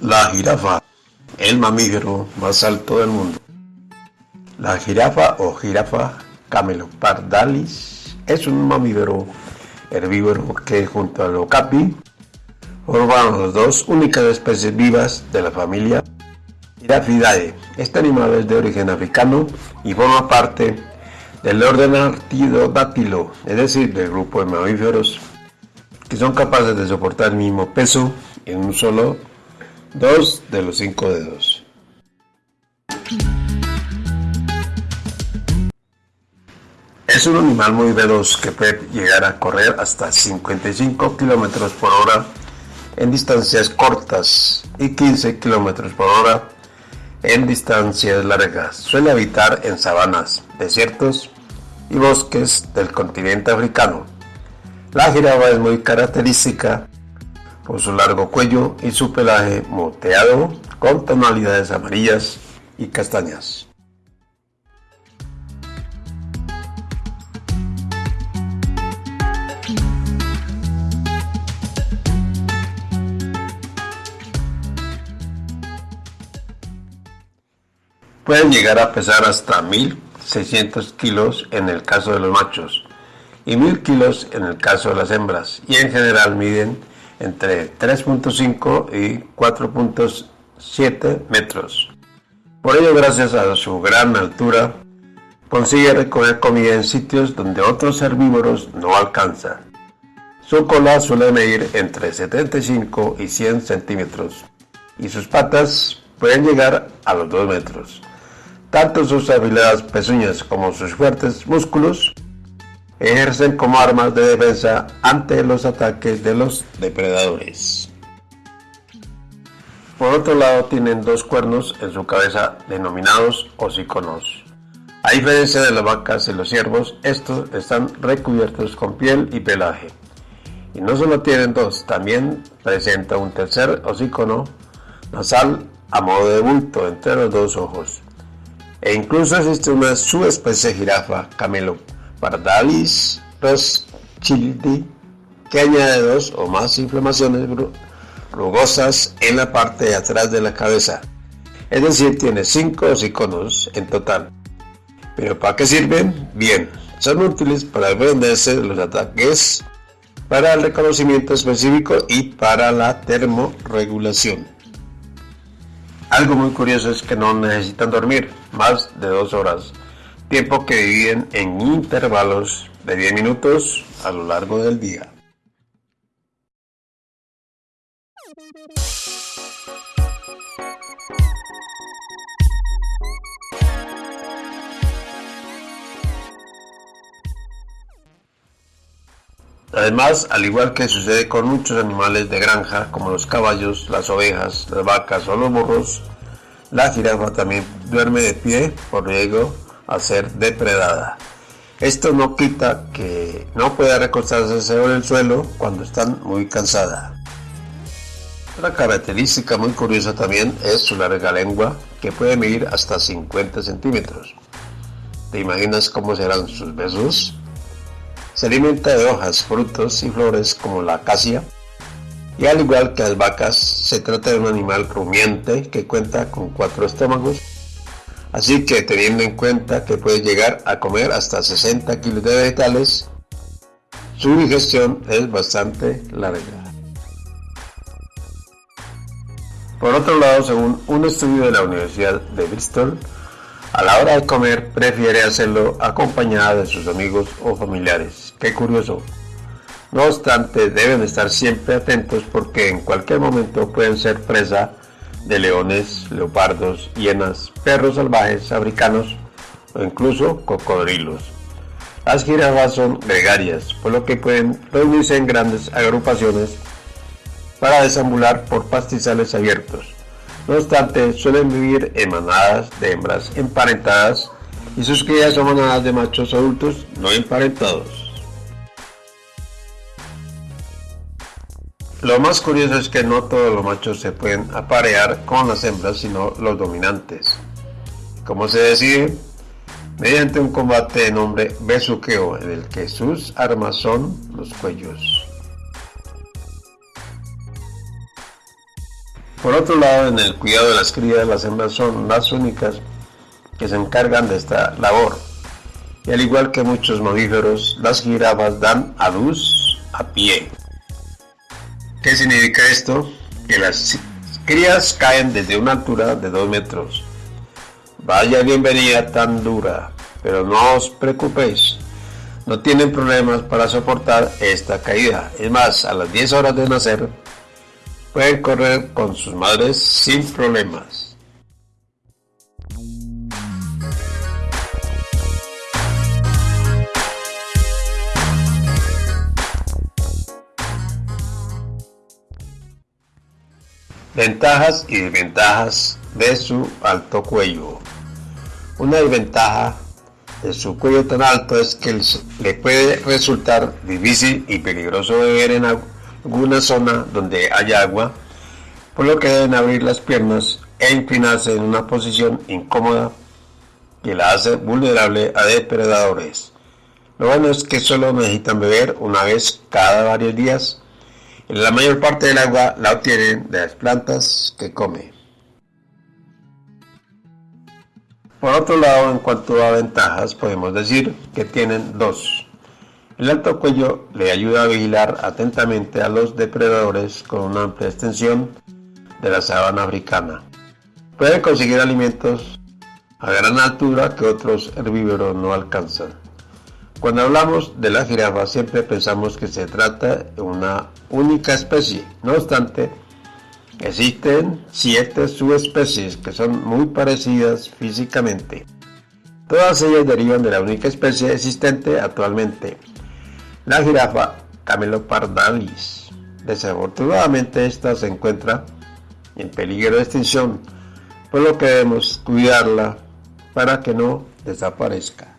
La jirafa, el mamífero más alto del mundo. La jirafa o jirafa camelopardalis es un mamífero herbívoro que junto al okapi forman las dos únicas especies vivas de la familia Girafidae. Este animal es de origen africano y forma parte del orden Artiodactylo, es decir, del grupo de mamíferos que son capaces de soportar el mismo peso en un solo dos de los cinco dedos. Es un animal muy veloz que puede llegar a correr hasta 55 km por hora en distancias cortas y 15 km por hora en distancias largas. Suele habitar en sabanas, desiertos y bosques del continente africano. La jirafa es muy característica por su largo cuello y su pelaje moteado con tonalidades amarillas y castañas. Pueden llegar a pesar hasta 1600 kilos en el caso de los machos y 1000 kilos en el caso de las hembras y en general miden entre 3.5 y 4.7 metros. Por ello, gracias a su gran altura, consigue recoger comida en sitios donde otros herbívoros no alcanzan. Su cola suele medir entre 75 y 100 centímetros y sus patas pueden llegar a los 2 metros. Tanto sus afiladas pezuñas como sus fuertes músculos ejercen como armas de defensa ante los ataques de los depredadores. Por otro lado tienen dos cuernos en su cabeza denominados hociconos. A diferencia de las vacas y los ciervos, estos están recubiertos con piel y pelaje. Y no solo tienen dos, también presenta un tercer hocicono nasal a modo de bulto entre los dos ojos. E incluso existe una subespecie jirafa, Camelopardalis rothschildi, que añade dos o más inflamaciones rugosas en la parte de atrás de la cabeza. Es decir, tiene cinco hociconos en total. ¿Pero para qué sirven? Bien, son útiles para defenderse de los ataques, para el reconocimiento específico y para la termorregulación. Algo muy curioso es que no necesitan dormir más de dos horas, tiempo que dividen en intervalos de 10 minutos a lo largo del día. Además, al igual que sucede con muchos animales de granja, como los caballos, las ovejas, las vacas o los burros, la jirafa también duerme de pie por riesgo a ser depredada. Esto no quita que no pueda recostarse sobre el suelo cuando están muy cansada. Otra característica muy curiosa también es su larga lengua, que puede medir hasta 50 centímetros. ¿Te imaginas cómo serán sus besos? Se alimenta de hojas, frutos y flores como la acacia. Y al igual que las vacas, se trata de un animal rumiante que cuenta con cuatro estómagos. Así que teniendo en cuenta que puede llegar a comer hasta 60 kilos de vegetales, su digestión es bastante larga. Por otro lado, según un estudio de la Universidad de Bristol, a la hora de comer prefiere hacerlo acompañada de sus amigos o familiares. Qué curioso. No obstante, deben estar siempre atentos porque en cualquier momento pueden ser presa de leones, leopardos, hienas, perros salvajes, africanos o incluso cocodrilos. Las jirafas son gregarias, por lo que pueden reunirse en grandes agrupaciones para desambular por pastizales abiertos. No obstante, suelen vivir en manadas de hembras emparentadas y sus crías son manadas de machos adultos no emparentados. Lo más curioso es que no todos los machos se pueden aparear con las hembras, sino los dominantes. ¿Cómo se decide? Mediante un combate de nombre besuqueo, en el que sus armas son los cuellos. Por otro lado, en el cuidado de las crías, las hembras son las únicas que se encargan de esta labor. Y al igual que muchos mamíferos, las jirafas dan a luz a pie. ¿Qué significa esto? Que las crías caen desde una altura de 2 metros. Vaya bienvenida tan dura, pero no os preocupéis, no tienen problemas para soportar esta caída. Es más, a las 10 horas de nacer, pueden correr con sus madres sin problemas. Ventajas y desventajas de su alto cuello. Una desventaja de su cuello tan alto es que le puede resultar difícil y peligroso beber en alguna zona donde haya agua, por lo que deben abrir las piernas e inclinarse en una posición incómoda que la hace vulnerable a depredadores. Lo bueno es que solo necesitan beber una vez cada varios días la mayor parte del agua la obtienen de las plantas que come. Por otro lado, en cuanto a ventajas, podemos decir que tienen dos. El alto cuello le ayuda a vigilar atentamente a los depredadores con una amplia extensión de la sabana africana. Puede conseguir alimentos a gran altura que otros herbívoros no alcanzan. Cuando hablamos de la jirafa siempre pensamos que se trata de una única especie. No obstante, existen siete subespecies que son muy parecidas físicamente. Todas ellas derivan de la única especie existente actualmente, la jirafa Camelopardalis. Desafortunadamente esta se encuentra en peligro de extinción, por lo que debemos cuidarla para que no desaparezca.